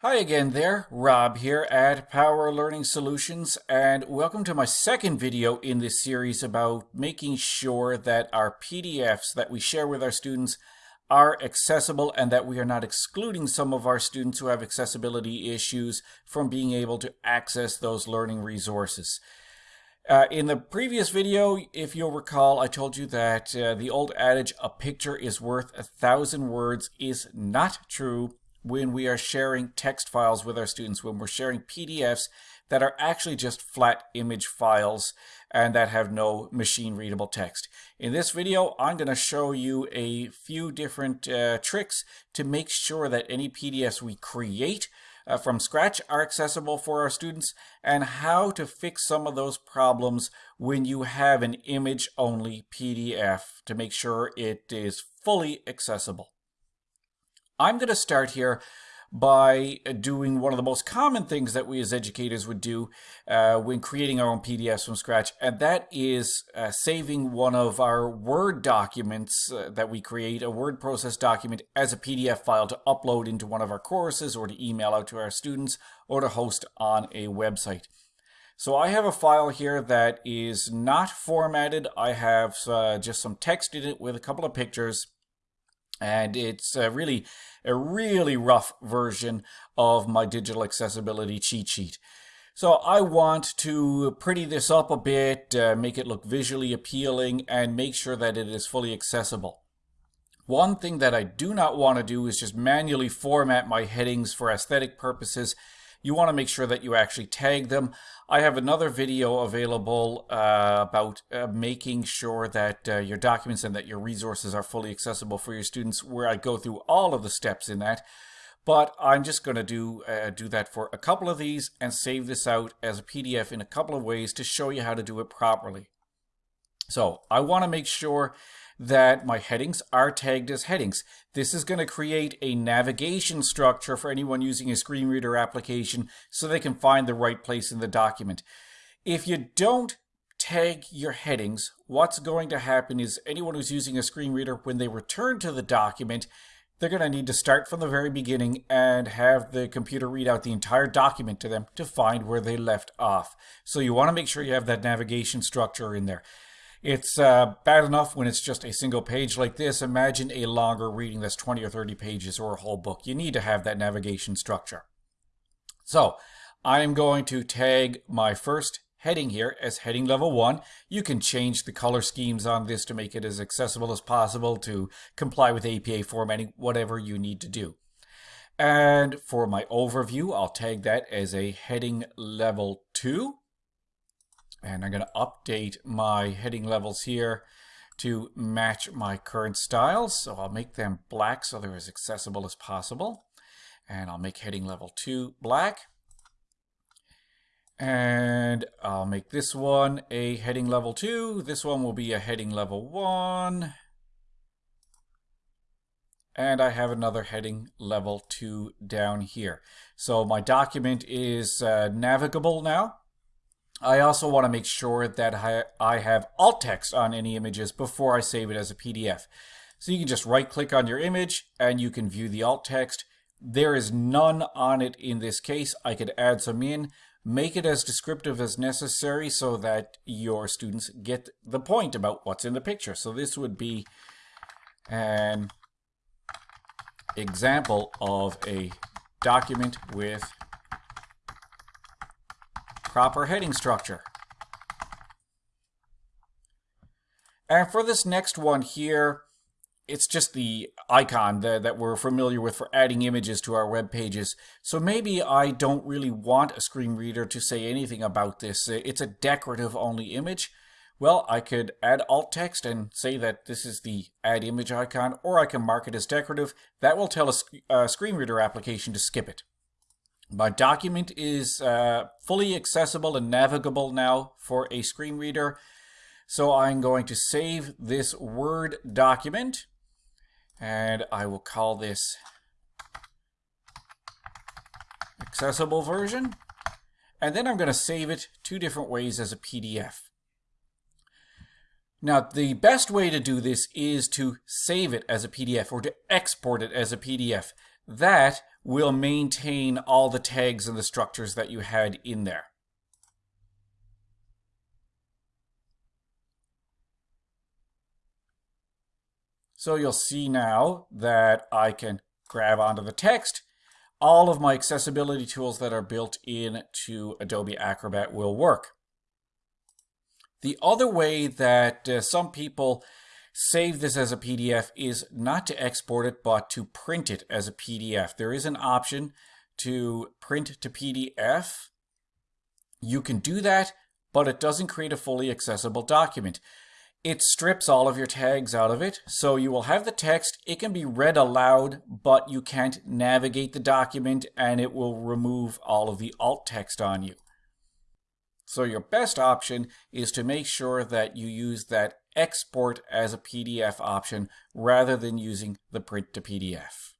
Hi again there, Rob here at Power Learning Solutions and welcome to my second video in this series about making sure that our PDFs that we share with our students are accessible and that we are not excluding some of our students who have accessibility issues from being able to access those learning resources. Uh, in the previous video, if you'll recall, I told you that uh, the old adage, a picture is worth a thousand words, is not true when we are sharing text files with our students, when we're sharing PDFs that are actually just flat image files and that have no machine readable text. In this video, I'm going to show you a few different uh, tricks to make sure that any PDFs we create uh, from scratch are accessible for our students and how to fix some of those problems when you have an image only PDF to make sure it is fully accessible. I'm going to start here by doing one of the most common things that we as educators would do uh, when creating our own PDFs from scratch, and that is uh, saving one of our Word documents uh, that we create, a word process document, as a PDF file to upload into one of our courses or to email out to our students or to host on a website. So I have a file here that is not formatted. I have uh, just some text in it with a couple of pictures and it's uh, really a really rough version of my digital accessibility cheat sheet. So I want to pretty this up a bit, uh, make it look visually appealing, and make sure that it is fully accessible. One thing that I do not want to do is just manually format my headings for aesthetic purposes you want to make sure that you actually tag them. I have another video available uh, about uh, making sure that uh, your documents and that your resources are fully accessible for your students where I go through all of the steps in that. But I'm just going to do, uh, do that for a couple of these and save this out as a PDF in a couple of ways to show you how to do it properly. So I want to make sure that my headings are tagged as headings. This is going to create a navigation structure for anyone using a screen reader application so they can find the right place in the document. If you don't tag your headings, what's going to happen is anyone who's using a screen reader, when they return to the document, they're going to need to start from the very beginning and have the computer read out the entire document to them to find where they left off. So you want to make sure you have that navigation structure in there. It's uh, bad enough when it's just a single page like this. Imagine a longer reading that's 20 or 30 pages or a whole book. You need to have that navigation structure. So I am going to tag my first heading here as heading level 1. You can change the color schemes on this to make it as accessible as possible to comply with APA formatting, whatever you need to do. And for my overview, I'll tag that as a heading level 2. And I'm going to update my heading levels here to match my current styles. So I'll make them black so they're as accessible as possible. And I'll make heading level 2 black. And I'll make this one a heading level 2. This one will be a heading level 1. And I have another heading level 2 down here. So my document is uh, navigable now. I also want to make sure that I have alt text on any images before I save it as a PDF. So you can just right click on your image and you can view the alt text. There is none on it in this case. I could add some in, make it as descriptive as necessary so that your students get the point about what's in the picture. So this would be an example of a document with proper heading structure. And for this next one here, it's just the icon that, that we're familiar with for adding images to our web pages. So maybe I don't really want a screen reader to say anything about this. It's a decorative only image. Well, I could add alt text and say that this is the add image icon, or I can mark it as decorative. That will tell a, a uh, screen reader application to skip it. My document is uh, fully accessible and navigable now for a screen reader. So I'm going to save this Word document and I will call this accessible version. And then I'm going to save it two different ways as a PDF. Now, the best way to do this is to save it as a PDF or to export it as a PDF. That will maintain all the tags and the structures that you had in there. So you'll see now that I can grab onto the text. All of my accessibility tools that are built into Adobe Acrobat will work. The other way that uh, some people save this as a PDF is not to export it, but to print it as a PDF. There is an option to print to PDF. You can do that, but it doesn't create a fully accessible document. It strips all of your tags out of it, so you will have the text. It can be read aloud, but you can't navigate the document, and it will remove all of the alt text on you. So your best option is to make sure that you use that export as a PDF option rather than using the print to PDF.